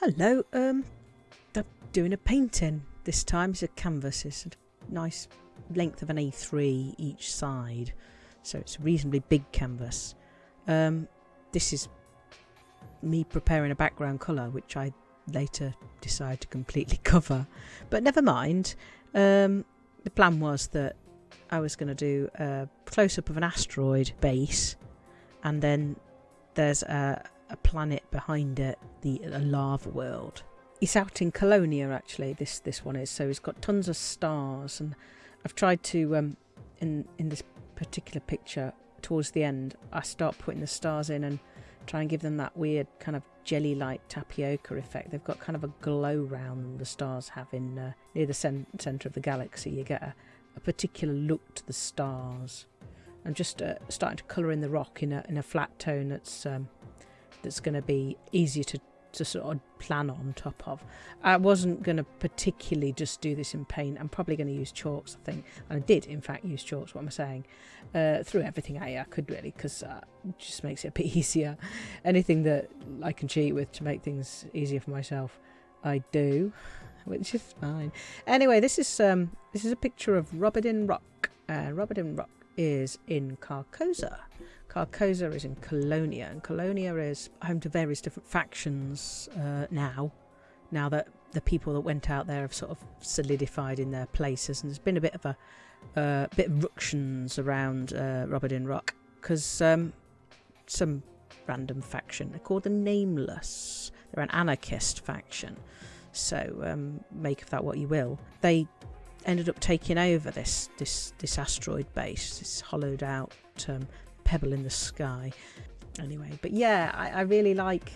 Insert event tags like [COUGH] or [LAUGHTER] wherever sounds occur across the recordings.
Hello, um, I'm doing a painting this time. It's a canvas. It's a nice length of an A3 each side, so it's a reasonably big canvas. Um, this is me preparing a background colour, which I later decide to completely [LAUGHS] cover. But never mind. Um, the plan was that I was going to do a close up of an asteroid base, and then there's a, a planet behind it, the lava world. It's out in Colonia actually. This this one is so it's got tons of stars, and I've tried to um, in in this particular picture towards the end, I start putting the stars in and try and give them that weird kind of jelly-like tapioca effect. They've got kind of a glow round the stars have in uh, near the cen- centre of the galaxy. You get a, a particular look to the stars. I'm just uh, starting to colour in the rock in a in a flat tone that's um, that's going to be easier to to sort of plan on top of. I wasn't going to particularly just do this in paint. I'm probably going to use chalks, I think. And I did, in fact, use chalks, what am I saying? Uh, through everything I, I could really, because uh, it just makes it a bit [LAUGHS] easier. Anything that I can cheat with to make things easier for myself, I do, which is fine. Anyway, this is um, this is a picture of Robardin Rock. Uh, Robardin Rock is in Carcosa. Carcosa is in Colonia, and Colonia is home to various different factions uh, now. Now that the people that went out there have sort of solidified in their places, and there's been a bit of a uh, bit of ructions around uh, Robardin Rock because um, some random faction. They're called the Nameless. They're an anarchist faction. So um, make of that what you will. They ended up taking over this this this asteroid base, this hollowed out um, pebble in the sky. Anyway, but yeah, I, I really like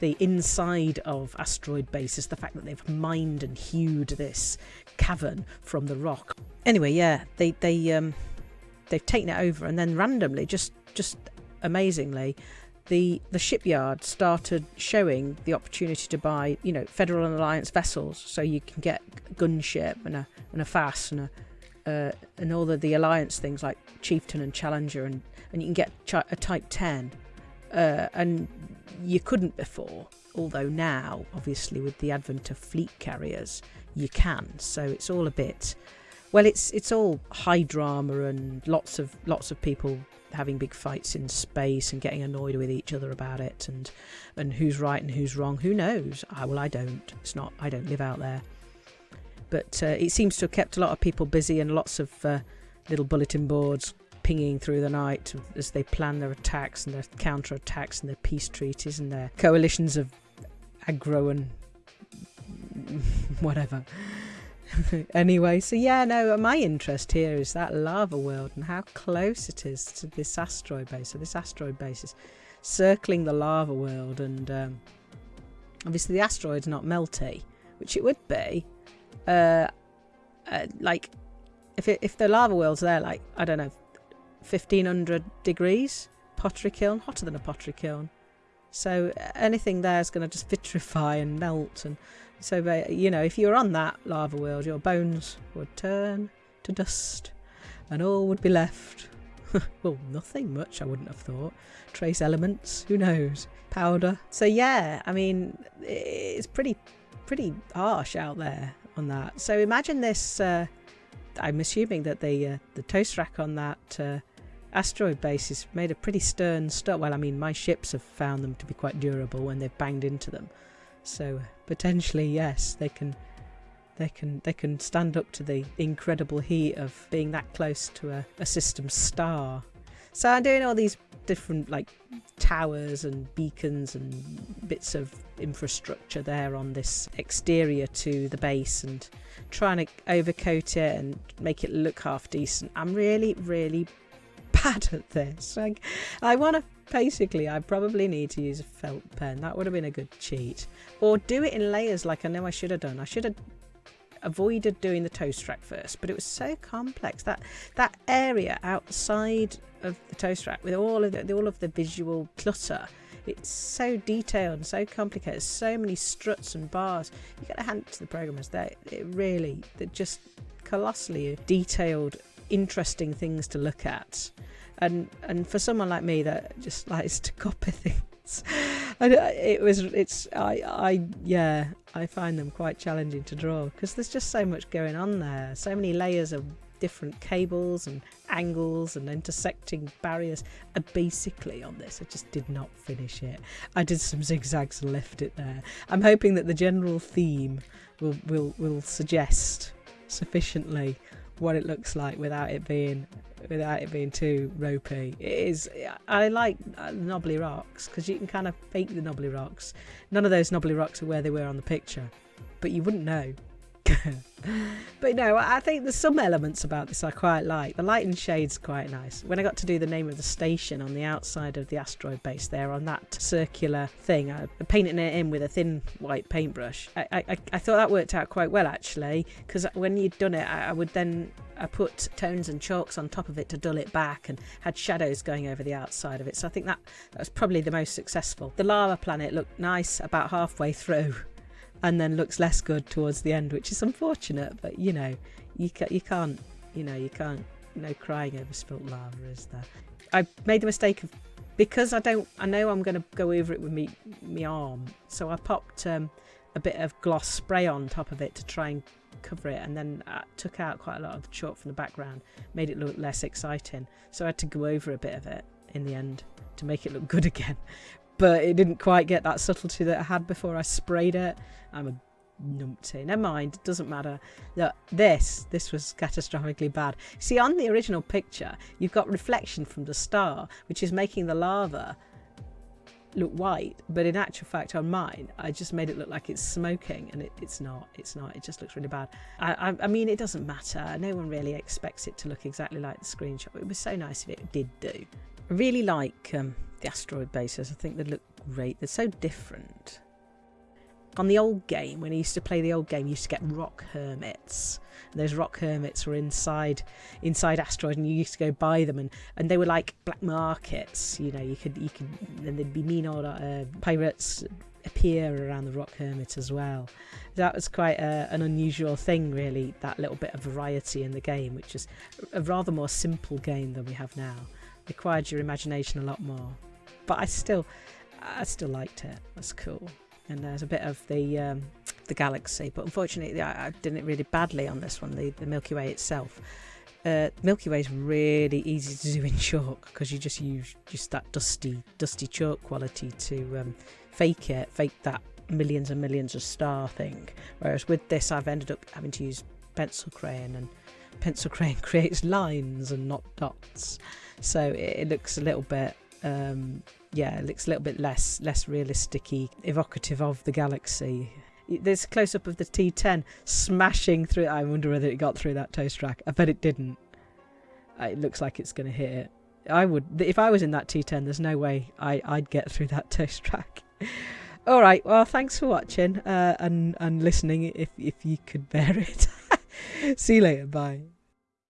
the inside of asteroid bases, the fact that they've mined and hewed this cavern from the rock. Anyway, yeah, they they um they've taken it over and then randomly, just just amazingly, the the shipyard started showing the opportunity to buy, you know, Federal and Alliance vessels, so you can get gunship and a and a FASS and a uh, and all of the alliance things like Chieftain and Challenger, and, and you can get a Type 10. Uh, and you couldn't before, although now, obviously, with the advent of fleet carriers, you can. So it's all a bit. Well, it's it's all high drama and lots of lots of people having big fights in space and getting annoyed with each other about it and and who's right and who's wrong. Who knows? I, well, I don't. It's not. I don't live out there but uh, it seems to have kept a lot of people busy and lots of uh, little bulletin boards pinging through the night as they plan their attacks and their counter attacks and their peace treaties and their coalitions of aggro and [LAUGHS] whatever. [LAUGHS] anyway, so yeah, no, my interest here is that lava world and how close it is to this asteroid base. So this asteroid base is circling the lava world, and um, obviously the asteroid's not melty, which it would be uh, uh, like if it, if the lava world's there, like I don't know, fifteen hundred degrees, pottery kiln, hotter than a pottery kiln. So uh, anything there is going to just [LAUGHS] vitrify and melt, and so you know if you're on that lava world, your bones would turn to dust, and all would be left. [LAUGHS] well, nothing much, I wouldn't have thought. Trace elements, who knows? Powder. So yeah, I mean, it's pretty, pretty harsh out there on that. So imagine this. Uh, I'm assuming that the uh, the toast rack on that uh, asteroid base is made of pretty stern stuff. Well, I mean, my ships have found them to be quite durable when they've banged into them. So potentially, yes, they can they can they can stand up to the incredible heat of being that close to a, a system star. So I'm doing all these different like towers and beacons and bits of infrastructure there on this exterior to the base and trying to overcoat it and make it look half decent. I'm really, really [LAUGHS] bad at this. Like, I want to basically, I probably need to use a felt pen. That would have been a good cheat. Or do it in layers like I know I should have done. I should have avoided doing the toast rack first, but it was so complex that that area outside of the toast rack with all of the all of the visual clutter. It's so detailed and so complicated. So many struts and bars. You got to hand it to the programmers. They it really they're just colossally detailed, interesting things to look at. And and for someone like me that just likes to [LAUGHS] copy things it's it was it's I I yeah I find them quite challenging to draw because there's just so much going on there, so many layers of different cables and angles and intersecting barriers. Basically, on this, I just did not finish it. I did some zigzags and left it there. I'm hoping that the general theme will will will suggest sufficiently what it looks like without it being without it being too ropey. It is. I like uh, knobbly rocks because you can kind of fake the knobbly rocks. None of those knobbly rocks are where they were on the picture, but you wouldn't know. [LAUGHS] but no, I think there's some elements about this I quite like. The light and shade's quite nice. When I got to do the name of the station on the outside of the asteroid base there on that circular thing, I painted it in with a thin white paintbrush. I, I, I thought that worked out quite well actually, because when you'd done it, I, I would then I put tones and chalks on top of it to dull it back and had shadows going over the outside of it. So I think that, that was probably the most successful. The lava planet looked nice about halfway through and then looks less good towards the end, which is unfortunate. But you know, you ca- you can't you know you can't no crying over spilt lava, is there? I made the mistake of because I don't I know I'm going to go over it with me me arm, so I popped um, a bit of gloss spray on top of it to try and cover it, and then I took out quite a lot of the chalk from the background, made it look less exciting. So I had to go over a bit of it in the end to make it look good [LAUGHS] again but it didn't quite get that subtlety that I had before I sprayed it. I'm a numpty. Never mind, it doesn't matter. Look, this, this was catastrophically bad. See, on the original picture, you've got reflection from the star, which is making the lava look white, but in actual fact on mine, I just made it look like it's smoking, and it, it's not. It's not. It just looks really bad. I, I, I, mean, it doesn't matter. No one really expects it to look exactly like the screenshot. It was so nice if it did do. Really like um, the asteroid bases. I think they look great. They're so different. On the old game, when I used to play the old game, you used to get rock hermits. And those rock hermits were inside inside asteroids, and you used to go buy them, and, and they were like black markets. You know, you could you could, and there'd be mean old uh, pirates appear around the rock hermit as well. That was quite a, an unusual thing, really. That little bit of variety in the game, which is a rather more simple game than we have now. Required your imagination a lot more but I still, I still liked it. That's cool. And there's a bit of the um, the galaxy, but unfortunately, I, I did it really badly on this one. The the Milky Way itself. Uh, Milky Way is really easy to do in [LAUGHS] chalk because you just use just that dusty, dusty chalk quality to um, fake it, fake that millions and millions of star thing. Whereas with this, I've ended up having to use pencil crayon, and pencil [LAUGHS] crayon creates lines and not dots, so it, it looks a little bit um, yeah, it looks a little bit less less realistic evocative of the galaxy. There's a close up of the T10 smashing through. I wonder whether it got through that toast rack. I bet it didn't. Uh, it looks like it's going to hit it. I would, if I was in that T10, there's no way I, I'd get through that [LAUGHS] toast rack. All right. Well, thanks for watching uh, and and listening. If if you could bear it. [LAUGHS] See you later. Bye.